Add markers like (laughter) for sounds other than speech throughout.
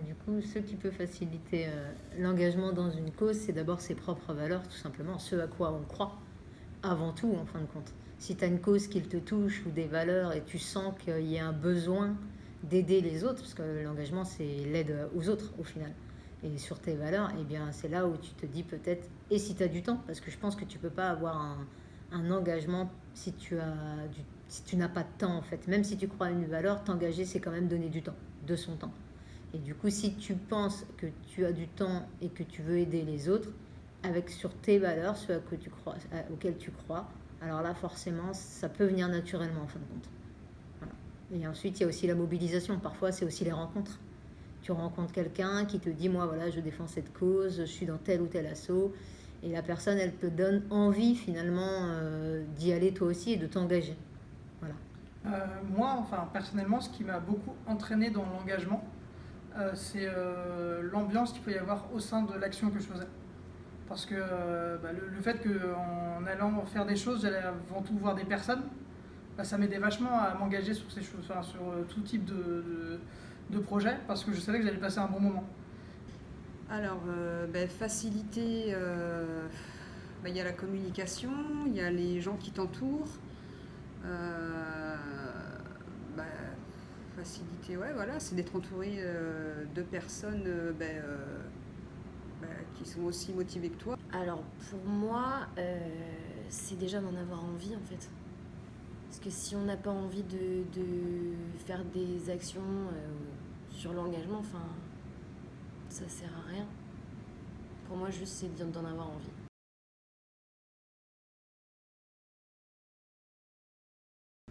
Du coup, ce qui peut faciliter euh, l'engagement dans une cause, c'est d'abord ses propres valeurs, tout simplement, ce à quoi on croit, avant tout, en fin de compte. Si tu as une cause qui te touche ou des valeurs et tu sens qu'il y a un besoin d'aider les autres, parce que l'engagement, c'est l'aide aux autres, au final. Et sur tes valeurs, eh bien, c'est là où tu te dis peut-être, et si tu as du temps, parce que je pense que tu peux pas avoir un, engagement si tu si tu n'as pas de temps en fait. Même si tu crois à une valeur, t'engager c'est quand même donner du temps, de son temps. Et du coup, si tu penses que tu as du temps et que tu veux aider les autres, avec sur tes valeurs, ceux que tu crois, auxquels tu crois, alors là forcément ça peut venir naturellement en fin de compte. Et ensuite il y a aussi la mobilisation. Parfois c'est aussi les rencontres. Tu rencontres quelqu'un qui te dit moi voilà je défends cette cause, je suis dans tel ou tel assaut et la personne, elle te donne envie finalement euh, d'y aller toi aussi et de t'engager. Voilà. Euh, moi, enfin personnellement, ce qui m'a beaucoup entraîné dans l'engagement, c'est l'ambiance qu'il peut y avoir au sein de l'action que je faisais. Parce que bah, le, fait qu'en allant faire des choses, j'allais avant tout voir des personnes, bah, ça m'aidait vachement à m'engager sur ces choses, sur tout type de, de projet, parce que je savais que j'allais passer un bon moment. Alors, euh, ben, faciliter, euh, ben, il y a la communication, il y a les gens qui t'entourent. Euh, faciliter, ouais, voilà, c'est d'être entouré de personnes qui sont aussi motivées que toi. Alors, pour moi, c'est déjà d'en avoir envie, en fait. Parce que si on n'a pas envie de, de, faire des actions sur l'engagement, enfin ça sert à rien. Pour moi, juste, c'est d'en avoir envie.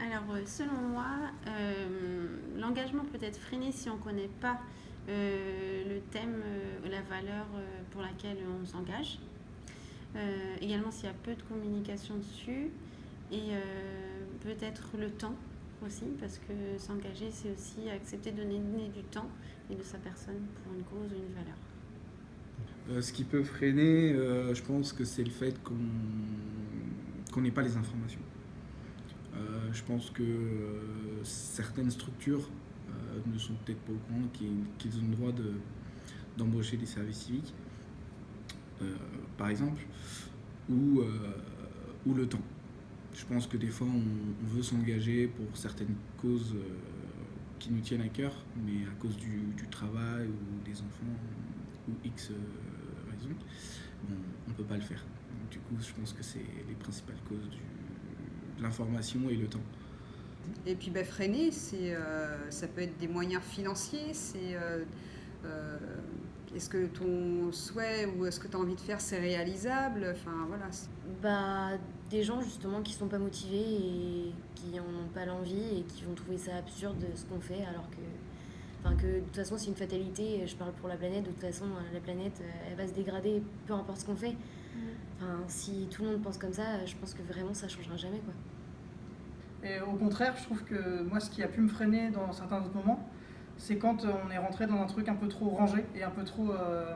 Alors, euh, selon moi, euh, l'engagement peut être freiné si on ne connaît pas euh, le thème, la valeur pour laquelle on s'engage. également, s'il y a peu de communication dessus. Et peut-être le temps aussi, parce que s'engager, c'est aussi accepter de donner du temps et de sa personne pour une cause ou une valeur. Ce qui peut freiner, je pense que c'est le fait qu'on n'ait pas les informations. Euh, je pense que certaines structures ne sont peut-être pas au courant qu'ils ont le droit d'embaucher des services civiques, par exemple, ou, le temps. Je pense que des fois, on, veut s'engager pour certaines causes qui nous tiennent à cœur, mais à cause du, travail ou des enfants ou X raisons, on ne peut pas le faire. du coup, je pense que c'est les principales causes de l'information et le temps. Et puis bah, freiner, euh, ça peut être des moyens financiers, c'est euh, euh, est-ce que ton souhait ou est-ce que tu as envie de faire, c'est réalisable? Enfin, voilà. Bah, des gens justement qui sont pas motivés et qui n'en ont pas l'envie et qui vont trouver ça absurde ce qu'on fait alors que Enfin, que de toute façon, c'est une fatalité. Je parle pour la planète. De toute façon, la planète, elle va se dégrader, peu importe ce qu'on fait. Si tout le monde pense comme ça, je pense que vraiment, ça changera jamais, quoi. Et au contraire, je trouve que moi, ce qui a pu me freiner dans certains autres moments, c'est quand on est rentré dans un truc un peu trop rangé et un peu trop, euh,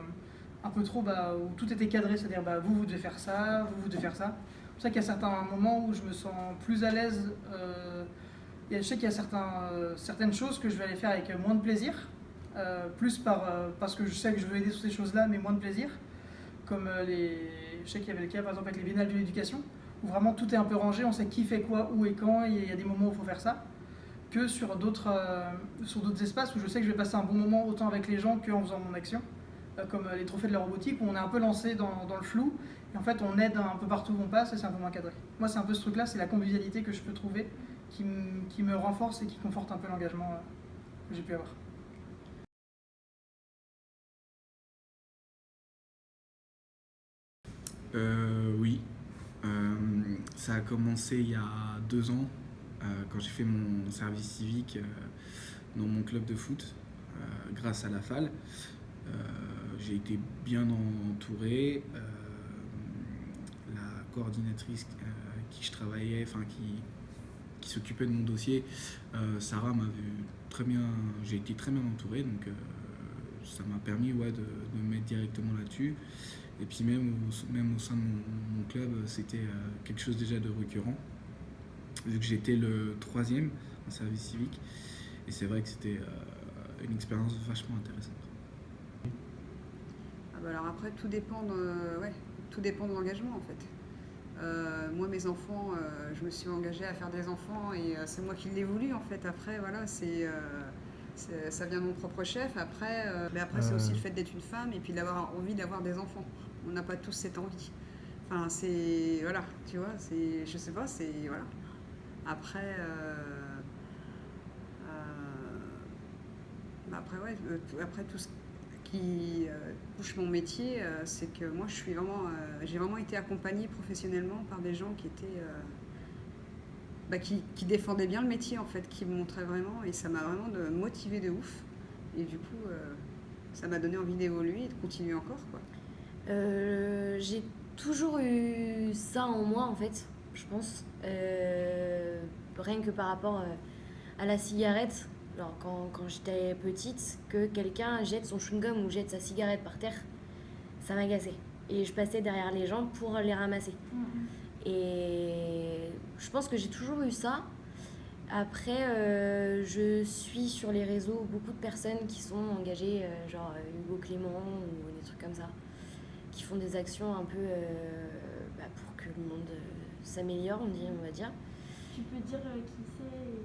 un peu trop bah, où tout était cadré, c'est-à-dire bah, vous, vous devez faire ça, vous, vous devez faire ça. C'est pour ça qu'il y a certains moments où je me sens plus à l'aise. Euh, je sais qu'il y a euh, certaines choses que je vais aller faire avec moins de plaisir, plus par, parce que je sais que je veux aider sur ces choses-là, mais moins de plaisir. Comme les, je sais qu'il y avait le cas par exemple avec les biennales de l'éducation, où vraiment tout est un peu rangé, on sait qui fait quoi, où et quand, et il y a des moments où il faut faire ça que sur d'autres euh, d'autres espaces où je sais que je vais passer un bon moment autant avec les gens qu'en faisant mon action, euh, comme euh, les trophées de la robotique où on est un peu lancé dans, dans, le flou et en fait on aide un peu partout où on passe et c'est un peu moins cadré. Moi c'est un peu ce truc là, c'est la convivialité que je peux trouver qui, qui me renforce et qui conforte un peu l'engagement que j'ai pu avoir. Oui, ça a commencé il y a deux ans euh, quand j'ai fait mon service civique euh, dans mon club de foot, euh, grâce à la FAL. j'ai été bien entouré. la coordinatrice qui je travaillais, enfin qui, qui s'occupait de mon dossier, Sarah m'a vu très bien, j'ai été très bien entouré, donc ça m'a permis ouais, de, me mettre directement là-dessus. Et puis même au, même au sein de mon club, c'était quelque chose déjà de récurrent vu que j'étais le troisième en service civique. Et c'est vrai que c'était euh, une expérience vachement intéressante. bah alors après, tout dépend de, ouais, tout dépend de l'engagement en fait. Euh, moi, mes enfants, euh, je me suis engagée à faire des enfants et euh, c'est moi qui l'ai voulu en fait. Après, voilà, c'est- ça vient de mon propre chef. Après, mais après c'est Euh. aussi le fait d'être une femme et puis d'avoir envie d'avoir des enfants. On n'a pas tous cette envie. Enfin, c'est, voilà, tu vois, c'est, je sais pas, c'est, voilà. Après, euh, euh, bah après, ouais, euh, après tout ce qui euh, touche mon métier, euh, c'est que moi, je suis vraiment, euh, j'ai vraiment été accompagnée professionnellement par des gens qui étaient, euh, bah, qui, qui défendaient bien le métier en fait, qui me montraient vraiment, et ça m'a vraiment de, motivé de ouf. Et du coup, euh, ça m'a donné envie d'évoluer et de continuer encore, quoi. Euh, j'ai toujours eu ça en moi en fait, je pense. Euh, rien que par rapport euh, à la cigarette, genre quand, quand j'étais petite, que quelqu'un jette son chewing-gum ou jette sa cigarette par terre, ça m'agaçait. Et je passais derrière les gens pour les ramasser. Et je pense que j'ai toujours eu ça. Après, euh, je suis sur les réseaux beaucoup de personnes qui sont engagées, euh, genre euh, Hugo Clément ou des trucs comme ça, qui font des actions un peu euh, bah, pour que le monde s'améliore, on, dit- on va dire. Tu peux dire qui c'est et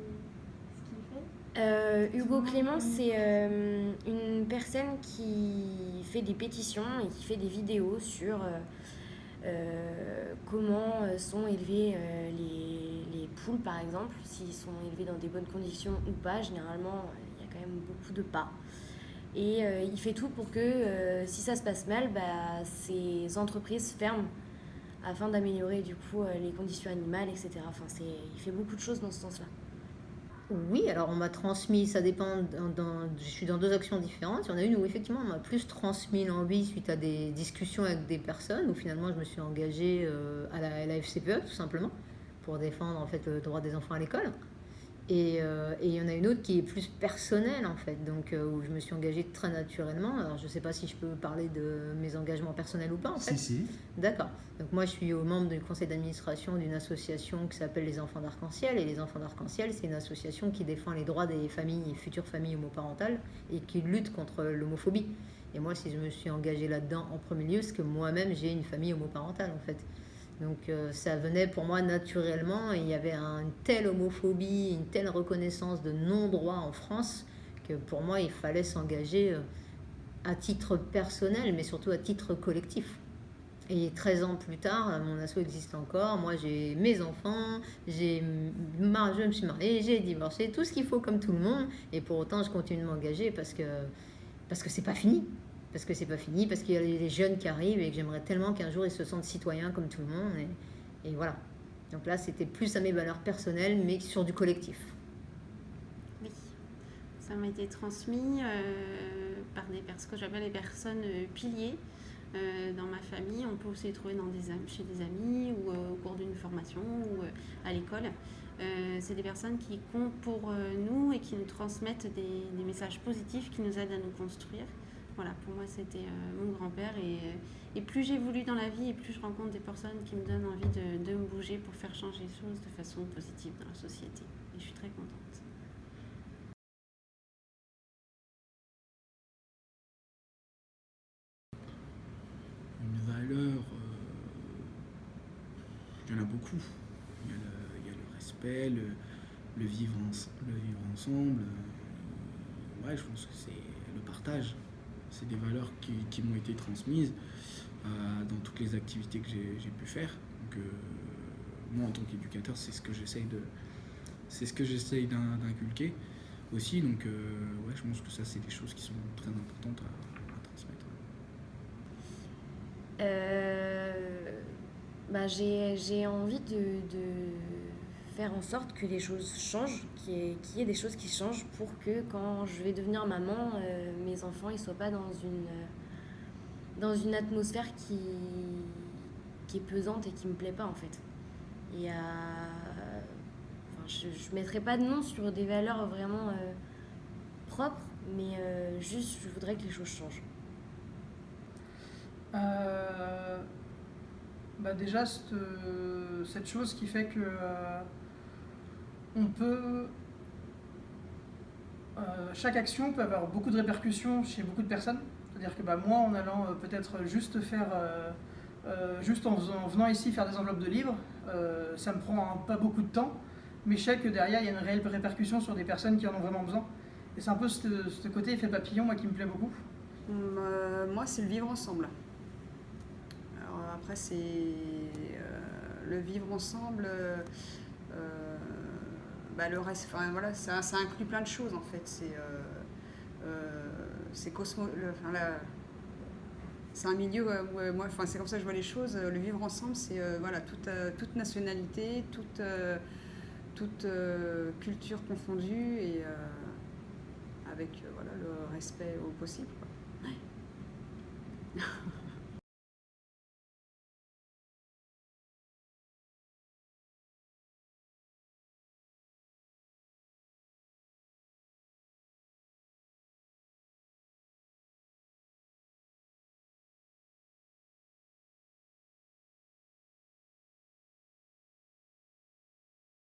ce qu'il fait? Hugo Clément, c'est une personne qui fait des pétitions et qui fait des vidéos sur comment euh, sont élevées euh, les, les poules, par exemple, s'ils sont élevés dans des bonnes conditions ou pas. Généralement, euh, il y a quand même beaucoup de pas. Et euh, il fait tout pour que euh, si ça se passe mal, bah, ces entreprises ferment afin d'améliorer du coup euh, les conditions animales, etc. Enfin, il fait beaucoup de choses dans ce sens-là. Oui, alors on m'a transmis, ça dépend, je suis dans deux actions différentes. Il y en a une où effectivement on m'a plus transmis l'envie suite à des discussions avec des personnes, où finalement je me suis engagée euh, à la, à FCPE tout simplement, pour défendre en fait le droit des enfants à l'école. Et, euh, et il y en a une autre qui est plus personnelle en fait, donc euh, où je me suis engagée très naturellement. Alors je ne sais pas si je peux parler de mes engagements personnels ou pas en fait. Si, si. D'accord. Donc moi, je suis au membre du conseil d'administration d'une association qui s'appelle les Enfants d'Arc-en-Ciel. Et les Enfants d'Arc-en-Ciel, c'est une association qui défend les droits des familles et futures familles homoparentales et qui lutte contre l'homophobie. Et moi, si je me suis engagée là-dedans en premier lieu, c'est que moi-même, j'ai une famille homoparentale en fait. Donc euh, ça venait pour moi naturellement et il y avait un- une telle homophobie, une telle reconnaissance de non-droit en France que pour moi, il fallait s'engager euh, à titre personnel, mais surtout à titre collectif. Et 13 ans plus tard, mon asso existe encore. Moi, j'ai mes enfants, j'ai je me suis mariée, j'ai divorcé, tout ce qu'il faut comme tout le monde. Et pour autant, je continue de m'engager parce que parce que c'est pas fini. Parce que c'est pas fini, parce qu'il y a les jeunes qui arrivent et que j'aimerais tellement qu'un jour ils se sentent citoyens comme tout le monde. Et, voilà. Donc là, c'était plus à mes valeurs personnelles, mais sur du collectif. Oui, ça m'a été transmis euh, par des personnes, que j'appelle les personnes euh, piliers euh, dans ma famille. On peut aussi les trouver des, chez des amis ou au cours d'une formation ou à l'école. C'est des personnes qui comptent pour nous et qui nous transmettent des, des messages positifs qui nous aident à nous construire. Voilà, pour moi, c'était euh, mon grand-père. Et, euh, plus j'évolue dans la vie et plus je rencontre des personnes qui me donnent envie de, me bouger pour faire changer les choses de façon positive dans la société. Et je suis très contente. Une valeur, euh, il y en a beaucoup. Il y a le, respect, le, vivre, ens- le vivre ensemble. ouais, je pense que c'est le partage. C'est des valeurs qui, m'ont été transmises euh, dans toutes les activités que j'ai pu faire. Donc, euh, moi, en tant qu'éducateur, c'est ce que j'essaye de, c'est ce que j'essaye d'in- d'inculquer aussi. Donc, euh, ouais, je pense que ça, c'est des choses qui sont très importantes à, transmettre. Bah, j'ai, envie de faire en sorte que les choses changent, qu'il y ait, des choses qui changent pour que quand je vais devenir maman, euh, mes enfants ne soient pas dans une, euh, dans une atmosphère qui, qui est pesante et qui me plaît pas en fait. Et à, enfin, je ne mettrai pas de nom sur des valeurs vraiment euh, propres, mais euh, juste je voudrais que les choses changent. Euh, bah déjà, cette, euh, cette chose qui fait que euh, on peut. euh, chaque action peut avoir beaucoup de répercussions chez beaucoup de personnes. C'est-à-dire que bah, moi, en allant euh, peut-être juste faire, euh, juste en, venant ici faire des enveloppes de livres, ça me prend pas beaucoup de temps, mais je sais que derrière, il y a une réelle répercussion sur des personnes qui en ont vraiment besoin. Et c'est un peu ce, côté effet papillon, moi, qui me plaît beaucoup. Hum, moi, c'est le vivre ensemble. Alors après, c'est le vivre ensemble. Bah, le reste, voilà, ça, inclut plein de choses en fait. C'est euh, euh, c'est un milieu où, moi, c'est comme ça que je vois les choses. Euh, le vivre ensemble, c'est voilà, toute, nationalité, toute, culture confondue et avec voilà, le respect au possible. (laughs)